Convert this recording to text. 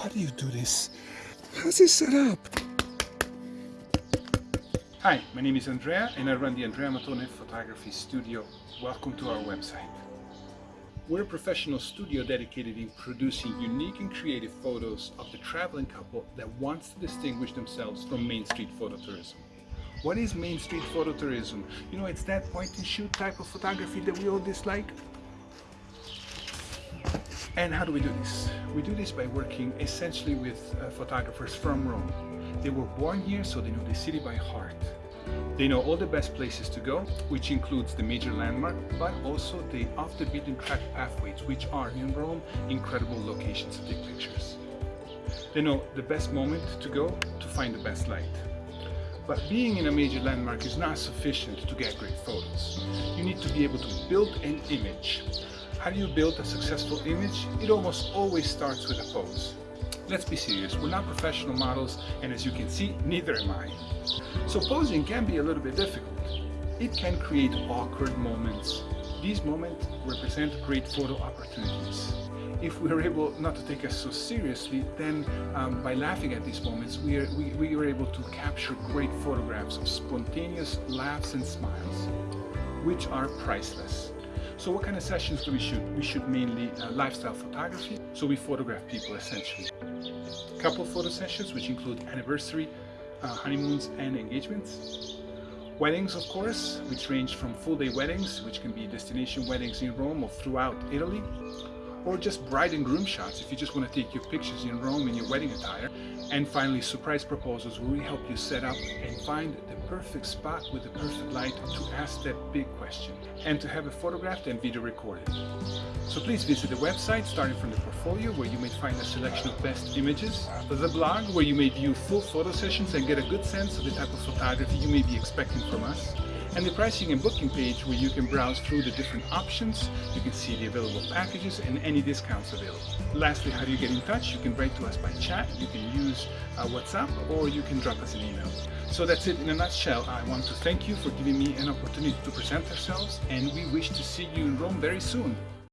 how do you do this? How's this set up? Hi, my name is Andrea and I run the Andrea Matone Photography Studio. Welcome to our website. We're a professional studio dedicated in producing unique and creative photos of the traveling couple that wants to distinguish themselves from Main Street phototourism. What is Main Street phototourism? You know, it's that point and shoot type of photography that we all dislike. And how do we do this? We do this by working essentially with uh, photographers from Rome. They were born here, so they know the city by heart. They know all the best places to go, which includes the major landmark, but also the off the beaten track pathways, which are in Rome incredible locations to take pictures. They know the best moment to go to find the best light. But being in a major landmark is not sufficient to get great photos. You need to be able to build an image. How do you build a successful image? It almost always starts with a pose. Let's be serious, we're not professional models and as you can see, neither am I. So posing can be a little bit difficult. It can create awkward moments. These moments represent great photo opportunities. If we are able not to take us so seriously, then um, by laughing at these moments, we are, we, we are able to capture great photographs of spontaneous laughs and smiles, which are priceless. So what kind of sessions do we shoot? We shoot mainly uh, lifestyle photography, so we photograph people essentially. Couple photo sessions, which include anniversary, uh, honeymoons and engagements. Weddings, of course, which range from full-day weddings, which can be destination weddings in Rome or throughout Italy, or just bride and groom shots if you just want to take your pictures in Rome in your wedding attire. And finally, surprise proposals where we help you set up and find the perfect spot with the perfect light to ask that big question and to have it photographed and video recorded. So please visit the website starting from the portfolio where you may find a selection of best images, the blog where you may view full photo sessions and get a good sense of the type of photography you may be expecting from us, and the pricing and booking page where you can browse through the different options, you can see the available packages and any discounts available. Lastly, how do you get in touch? You can write to us by chat, you can use uh, WhatsApp, or you can drop us an email. So that's it in a nutshell. I want to thank you for giving me an opportunity to present ourselves and we wish to see you in Rome very soon.